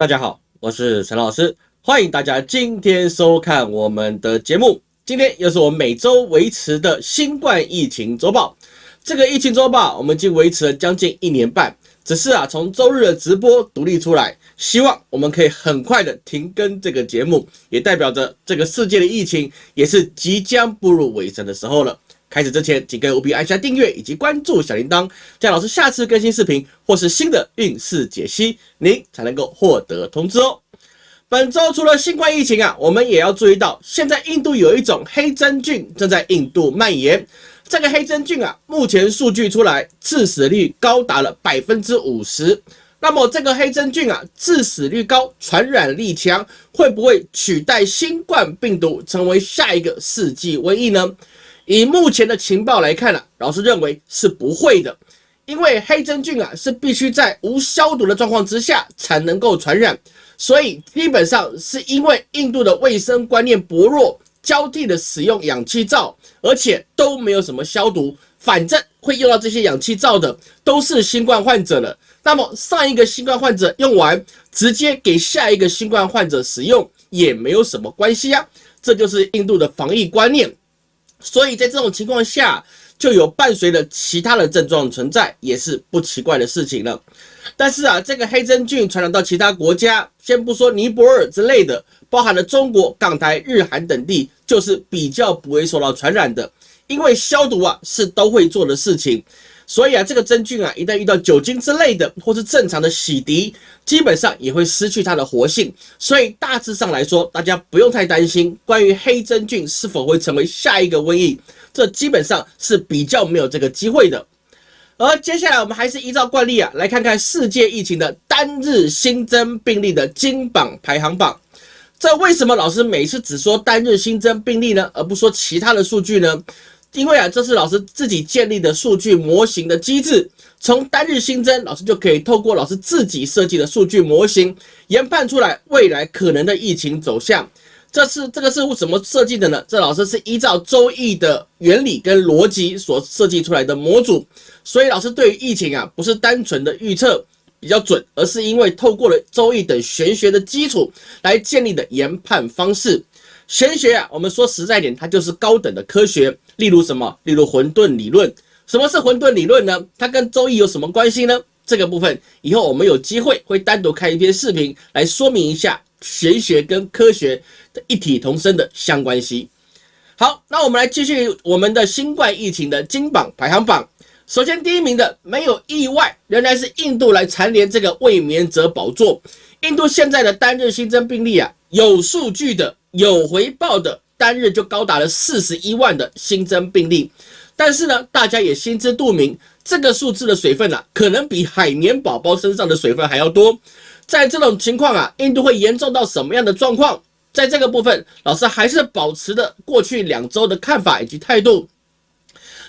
大家好，我是陈老师，欢迎大家今天收看我们的节目。今天又是我们每周维持的新冠疫情周报。这个疫情周报我们已经维持了将近一年半，只是啊从周日的直播独立出来，希望我们可以很快的停更这个节目，也代表着这个世界的疫情也是即将步入尾声的时候了。开始之前，请各位务必按下订阅以及关注小铃铛，这样老师下次更新视频或是新的运势解析，您才能够获得通知哦。本周除了新冠疫情啊，我们也要注意到，现在印度有一种黑真菌正在印度蔓延。这个黑真菌啊，目前数据出来，致死率高达了百分之五十。那么这个黑真菌啊，致死率高，传染力强，会不会取代新冠病毒，成为下一个世纪瘟疫呢？以目前的情报来看啊，老师认为是不会的，因为黑真菌啊是必须在无消毒的状况之下才能够传染，所以基本上是因为印度的卫生观念薄弱，交替的使用氧气罩，而且都没有什么消毒，反正会用到这些氧气罩的都是新冠患者了。那么上一个新冠患者用完，直接给下一个新冠患者使用也没有什么关系啊，这就是印度的防疫观念。所以在这种情况下，就有伴随着其他的症状存在，也是不奇怪的事情了。但是啊，这个黑真菌传染到其他国家，先不说尼泊尔之类的，包含了中国、港台、日韩等地，就是比较不会受到传染的，因为消毒啊是都会做的事情。所以啊，这个真菌啊，一旦遇到酒精之类的，或是正常的洗涤，基本上也会失去它的活性。所以大致上来说，大家不用太担心关于黑真菌是否会成为下一个瘟疫，这基本上是比较没有这个机会的。而接下来我们还是依照惯例啊，来看看世界疫情的单日新增病例的金榜排行榜。这为什么老师每次只说单日新增病例呢，而不说其他的数据呢？因为啊，这是老师自己建立的数据模型的机制，从单日新增，老师就可以透过老师自己设计的数据模型，研判出来未来可能的疫情走向。这是这个是怎么设计的呢？这老师是依照周易的原理跟逻辑所设计出来的模组，所以老师对于疫情啊，不是单纯的预测比较准，而是因为透过了周易等玄学的基础来建立的研判方式。玄学啊，我们说实在点，它就是高等的科学。例如什么？例如混沌理论。什么是混沌理论呢？它跟周易有什么关系呢？这个部分以后我们有机会会单独开一篇视频来说明一下玄学跟科学的一体同生的相关系。好，那我们来继续我们的新冠疫情的金榜排行榜。首先第一名的没有意外，仍然是印度来蝉联这个卫冕者宝座。印度现在的单日新增病例啊，有数据的。有回报的单日就高达了四十一万的新增病例，但是呢，大家也心知肚明，这个数字的水分啊，可能比海绵宝宝身上的水分还要多。在这种情况啊，印度会严重到什么样的状况？在这个部分，老师还是保持的过去两周的看法以及态度。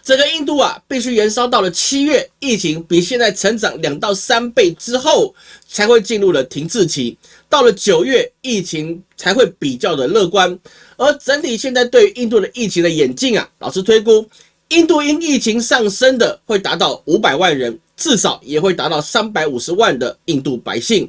整个印度啊，必须延烧到了七月，疫情比现在成长两到三倍之后，才会进入了停滞期。到了九月，疫情才会比较的乐观。而整体现在对于印度的疫情的演进啊，老师推估，印度因疫情上升的会达到五百万人，至少也会达到三百五十万的印度百姓，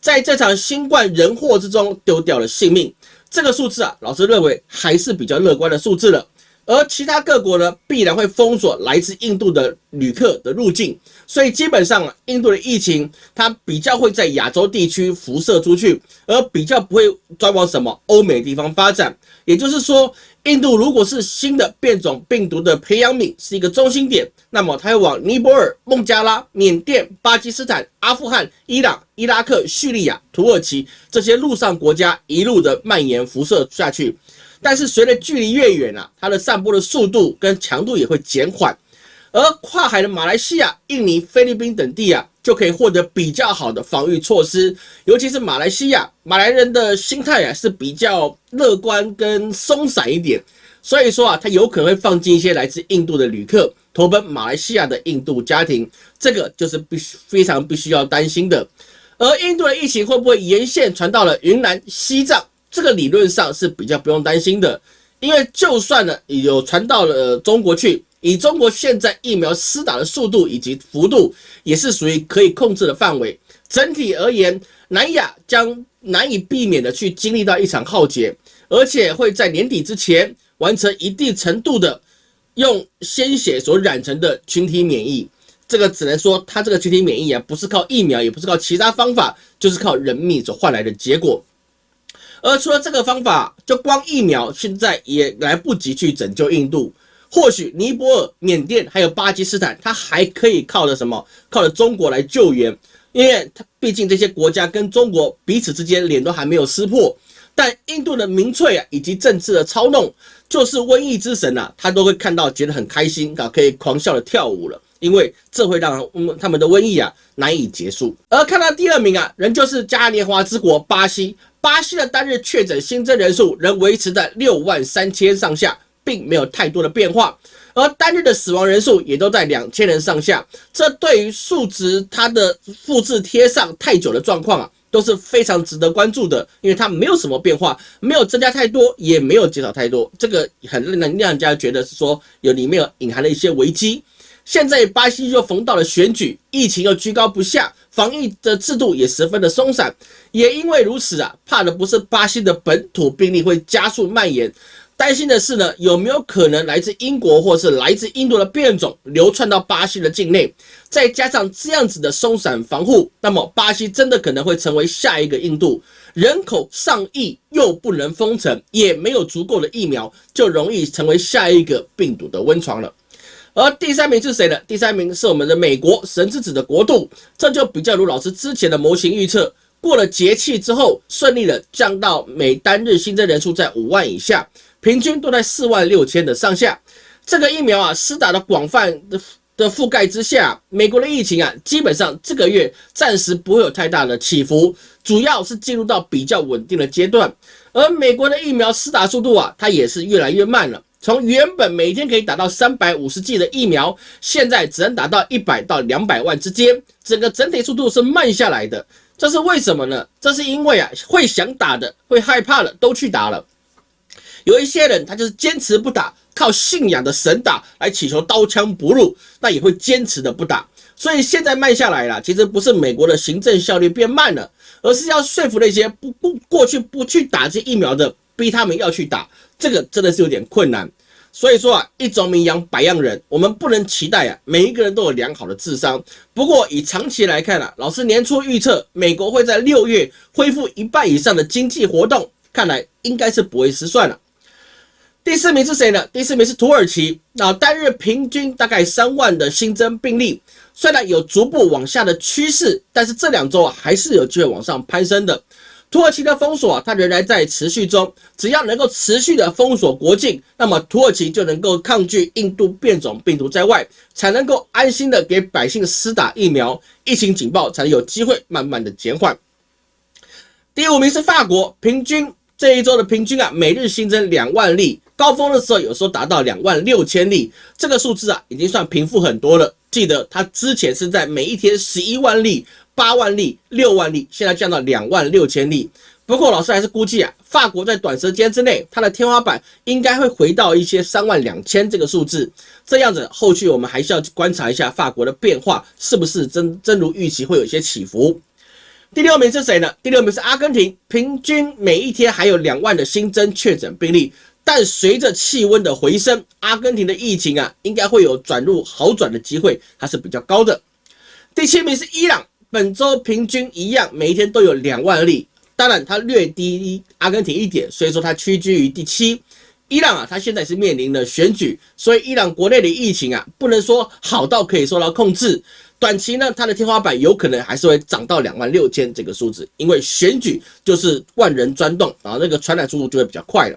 在这场新冠人祸之中丢掉了性命。这个数字啊，老师认为还是比较乐观的数字了。而其他各国呢，必然会封锁来自印度的旅客的入境，所以基本上啊，印度的疫情它比较会在亚洲地区辐射出去，而比较不会专往什么欧美地方发展。也就是说，印度如果是新的变种病毒的培养皿是一个中心点，那么它会往尼泊尔、孟加拉、缅甸、巴基斯坦、阿富汗、伊朗、伊拉克、叙利亚、土耳其这些陆上国家一路的蔓延辐射下去。但是随着距离越远啊，它的散播的速度跟强度也会减缓，而跨海的马来西亚、印尼、菲律宾等地啊，就可以获得比较好的防御措施。尤其是马来西亚，马来人的心态啊是比较乐观跟松散一点，所以说啊，他有可能会放进一些来自印度的旅客投奔马来西亚的印度家庭，这个就是必须非常必须要担心的。而印度的疫情会不会沿线传到了云南、西藏？这个理论上是比较不用担心的，因为就算呢有传到了中国去，以中国现在疫苗施打的速度以及幅度，也是属于可以控制的范围。整体而言，南亚将难以避免的去经历到一场浩劫，而且会在年底之前完成一定程度的用鲜血所染成的群体免疫。这个只能说，它这个群体免疫啊，不是靠疫苗，也不是靠其他方法，就是靠人命所换来的结果。而除了这个方法，就光疫苗，现在也来不及去拯救印度。或许尼泊尔、缅甸还有巴基斯坦，它还可以靠着什么？靠着中国来救援，因为它毕竟这些国家跟中国彼此之间脸都还没有撕破。但印度的民粹啊，以及政治的操弄，就是瘟疫之神呐，他都会看到觉得很开心啊，可以狂笑的跳舞了，因为这会让他们的瘟疫啊难以结束。而看到第二名啊，仍旧是嘉年华之国巴西。巴西的单日确诊新增人数仍维持在六万三千上下，并没有太多的变化，而单日的死亡人数也都在两千人上下。这对于数值它的复制贴上太久的状况啊，都是非常值得关注的，因为它没有什么变化，没有增加太多，也没有减少太多，这个很能让人家觉得是说有里面有隐含了一些危机。现在巴西又逢到了选举，疫情又居高不下。防疫的制度也十分的松散，也因为如此啊，怕的不是巴西的本土病例会加速蔓延，担心的是呢，有没有可能来自英国或是来自印度的变种流窜到巴西的境内？再加上这样子的松散防护，那么巴西真的可能会成为下一个印度，人口上亿又不能封城，也没有足够的疫苗，就容易成为下一个病毒的温床了。而第三名是谁呢？第三名是我们的美国神之子的国度，这就比较如老师之前的模型预测，过了节气之后，顺利的降到每单日新增人数在五万以下，平均都在四万六千的上下。这个疫苗啊，施打的广泛的的覆盖之下，美国的疫情啊，基本上这个月暂时不会有太大的起伏，主要是进入到比较稳定的阶段。而美国的疫苗施打速度啊，它也是越来越慢了。从原本每天可以打到三百五十剂的疫苗，现在只能打到一百到两百万之间，整个整体速度是慢下来的。这是为什么呢？这是因为啊，会想打的、会害怕的都去打了，有一些人他就是坚持不打，靠信仰的神打来祈求刀枪不入，那也会坚持的不打。所以现在慢下来了，其实不是美国的行政效率变慢了，而是要说服那些不不过去不去打这疫苗的，逼他们要去打。这个真的是有点困难，所以说啊，一种名养百样人，我们不能期待啊，每一个人都有良好的智商。不过以长期来看啊，老师年初预测美国会在六月恢复一半以上的经济活动，看来应该是不会失算了。第四名是谁呢？第四名是土耳其，那单日平均大概三万的新增病例，虽然有逐步往下的趋势，但是这两周啊还是有机会往上攀升的。土耳其的封锁，它仍然在持续中。只要能够持续的封锁国境，那么土耳其就能够抗拒印度变种病毒在外，才能够安心的给百姓施打疫苗，疫情警报才能有机会慢慢的减缓。第五名是法国，平均这一周的平均啊，每日新增两万例，高峰的时候有时候达到两万六千例，这个数字啊，已经算平复很多了。记得它之前是在每一天十一万例。八万例、六万例，现在降到两万六千例。不过老师还是估计啊，法国在短时间之内，它的天花板应该会回到一些三万两千这个数字。这样子，后续我们还是要观察一下法国的变化，是不是真真如预期会有一些起伏。第六名是谁呢？第六名是阿根廷，平均每一天还有两万的新增确诊病例，但随着气温的回升，阿根廷的疫情啊，应该会有转入好转的机会，还是比较高的。第七名是伊朗。本周平均一样，每一天都有两万例，当然它略低于阿根廷一点，所以说它屈居于第七。伊朗啊，它现在是面临的选举，所以伊朗国内的疫情啊，不能说好到可以受到控制。短期呢，它的天花板有可能还是会涨到两万六千这个数字，因为选举就是万人钻洞啊，那个传染速度就会比较快了。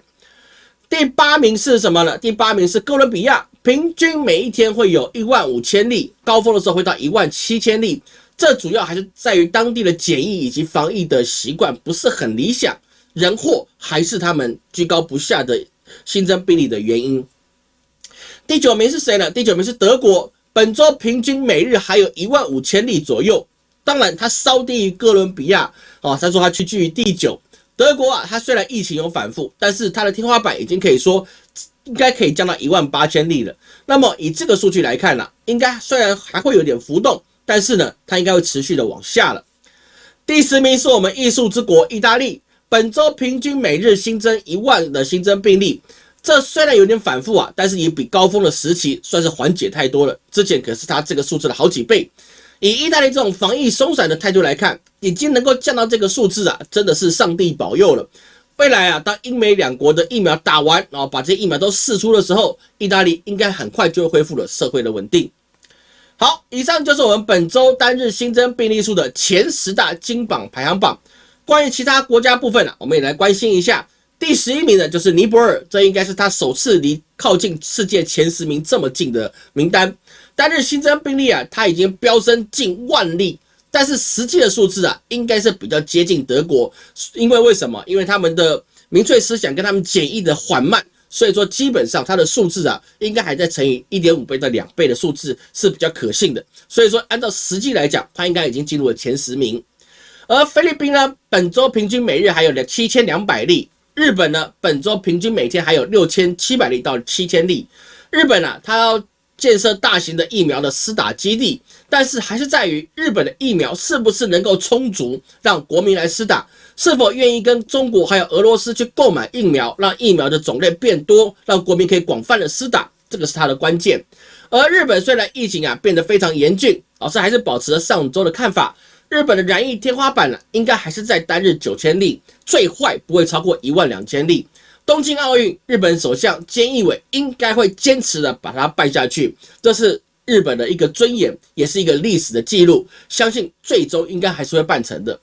第八名是什么呢？第八名是哥伦比亚，平均每一天会有一万五千例，高峰的时候会到一万七千例。这主要还是在于当地的检疫以及防疫的习惯不是很理想，人祸还是他们居高不下的新增病例的原因。第九名是谁呢？第九名是德国，本周平均每日还有一万五千例左右，当然它稍低于哥伦比亚哦，他说它屈居于第九。德国啊，它虽然疫情有反复，但是它的天花板已经可以说应该可以降到一万八千例了。那么以这个数据来看呢，应该虽然还会有点浮动。但是呢，它应该会持续的往下了。第十名是我们艺术之国意大利，本周平均每日新增一万的新增病例。这虽然有点反复啊，但是也比高峰的时期算是缓解太多了。之前可是它这个数字的好几倍。以意大利这种防疫松散的态度来看，已经能够降到这个数字啊，真的是上帝保佑了。未来啊，当英美两国的疫苗打完，然后把这些疫苗都试出的时候，意大利应该很快就会恢复了社会的稳定。好，以上就是我们本周单日新增病例数的前十大金榜排行榜。关于其他国家部分啊，我们也来关心一下。第十一名的就是尼泊尔，这应该是他首次离靠近世界前十名这么近的名单。单日新增病例啊，它已经飙升近万例，但是实际的数字啊，应该是比较接近德国。因为为什么？因为他们的民粹思想跟他们检疫的缓慢，所以说基本上它的数字啊，应该还在乘以一点五倍到两倍的数字是比较可信的。所以说按照实际来讲，它应该已经进入了前十名。而菲律宾呢，本周平均每日还有两七千两百例。日本呢，本周平均每天还有六千七百例到七千例。日本啊，它要建设大型的疫苗的施打基地，但是还是在于日本的疫苗是不是能够充足，让国民来施打，是否愿意跟中国还有俄罗斯去购买疫苗，让疫苗的种类变多，让国民可以广泛的施打，这个是它的关键。而日本虽然疫情啊变得非常严峻，老师还是保持了上周的看法。日本的染疫天花板呢，应该还是在单日九千例，最坏不会超过一万两千例。东京奥运，日本首相菅义伟应该会坚持的把它办下去，这是日本的一个尊严，也是一个历史的记录，相信最终应该还是会办成的。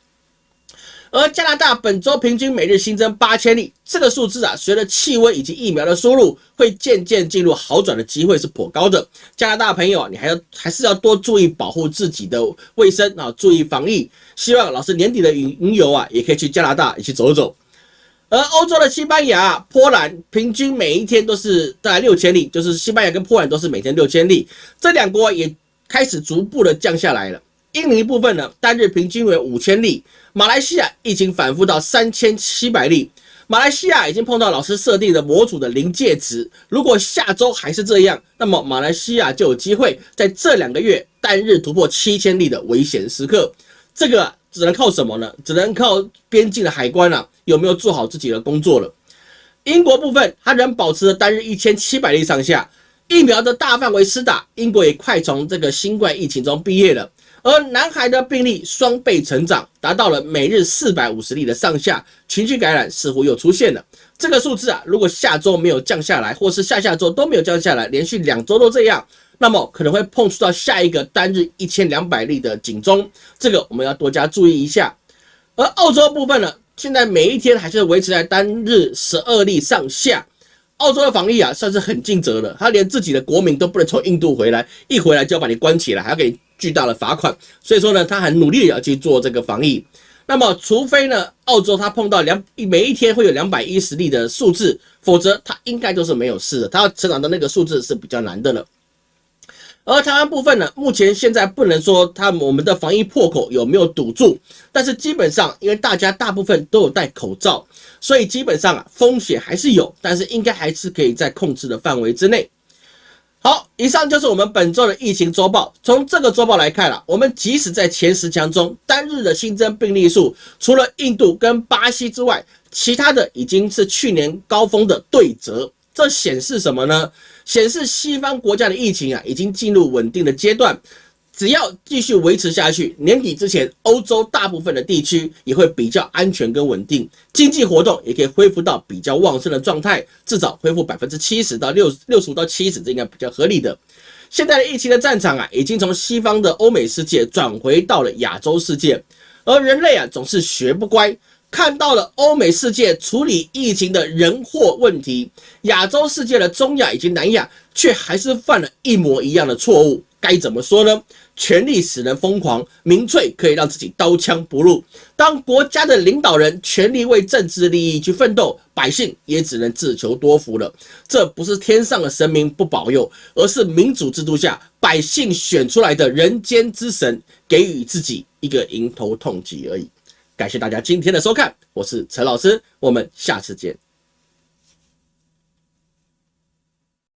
而加拿大本周平均每日新增八千例，这个数字啊，随着气温以及疫苗的输入，会渐渐进入好转的机会是颇高的。加拿大朋友，你还要还是要多注意保护自己的卫生啊，注意防疫。希望老师年底的云游啊，也可以去加拿大一起走走。而欧洲的西班牙、波兰平均每一天都是大概六千例，就是西班牙跟波兰都是每天六千例，这两国也开始逐步的降下来了。印尼部分呢，单日平均为五千例。马来西亚疫情反复到三千七百例，马来西亚已经碰到老师设定的模组的临界值。如果下周还是这样，那么马来西亚就有机会在这两个月单日突破七千例的危险时刻。这个只能靠什么呢？只能靠边境的海关啊，有没有做好自己的工作了？英国部分，它仍保持着单日一千七百例上下，疫苗的大范围施打，英国也快从这个新冠疫情中毕业了。而南海的病例双倍成长，达到了每日四百五十例的上下，群聚感染似乎又出现了。这个数字啊，如果下周没有降下来，或是下下周都没有降下来，连续两周都这样，那么可能会碰触到下一个单日一千两百例的警钟，这个我们要多加注意一下。而澳洲部分呢，现在每一天还是维持在单日十二例上下。澳洲的防疫啊，算是很尽责了，他连自己的国民都不能从印度回来，一回来就要把你关起来，还要给。巨大的罚款，所以说呢，他很努力的要去做这个防疫。那么，除非呢，澳洲他碰到两每一天会有两百一十例的数字，否则他应该都是没有事的。他要成长的那个数字是比较难的了。而台湾部分呢，目前现在不能说他我们的防疫破口有没有堵住，但是基本上因为大家大部分都有戴口罩，所以基本上啊风险还是有，但是应该还是可以在控制的范围之内。好，以上就是我们本周的疫情周报。从这个周报来看了，我们即使在前十强中，单日的新增病例数，除了印度跟巴西之外，其他的已经是去年高峰的对折。这显示什么呢？显示西方国家的疫情啊，已经进入稳定的阶段。只要继续维持下去，年底之前，欧洲大部分的地区也会比较安全跟稳定，经济活动也可以恢复到比较旺盛的状态，至少恢复百分之七十到六六十五到七十，这应该比较合理的。现在的疫情的战场啊，已经从西方的欧美世界转回到了亚洲世界，而人类啊总是学不乖，看到了欧美世界处理疫情的人祸问题，亚洲世界的中亚以及南亚却还是犯了一模一样的错误。该怎么说呢？权力使人疯狂，民粹可以让自己刀枪不入。当国家的领导人全力为政治利益去奋斗，百姓也只能自求多福了。这不是天上的神明不保佑，而是民主制度下百姓选出来的人间之神给予自己一个迎头痛击而已。感谢大家今天的收看，我是陈老师，我们下次见。